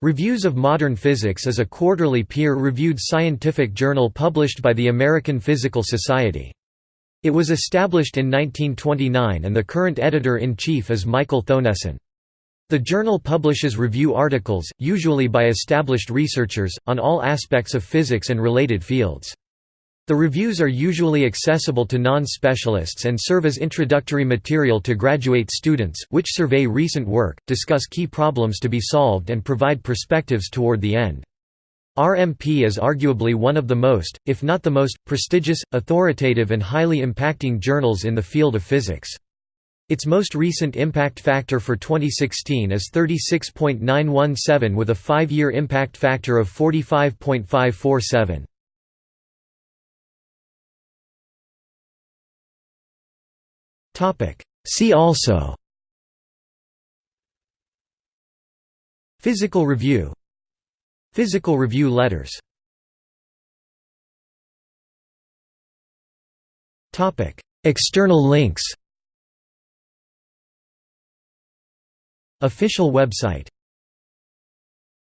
Reviews of Modern Physics is a quarterly peer-reviewed scientific journal published by the American Physical Society. It was established in 1929 and the current editor-in-chief is Michael Thoennessen. The journal publishes review articles, usually by established researchers, on all aspects of physics and related fields. The reviews are usually accessible to non-specialists and serve as introductory material to graduate students, which survey recent work, discuss key problems to be solved and provide perspectives toward the end. RMP is arguably one of the most, if not the most, prestigious, authoritative and highly impacting journals in the field of physics. Its most recent impact factor for 2016 is 36.917 with a five-year impact factor of 45.547. See also. Physical review. Physical review letters. External links. Official website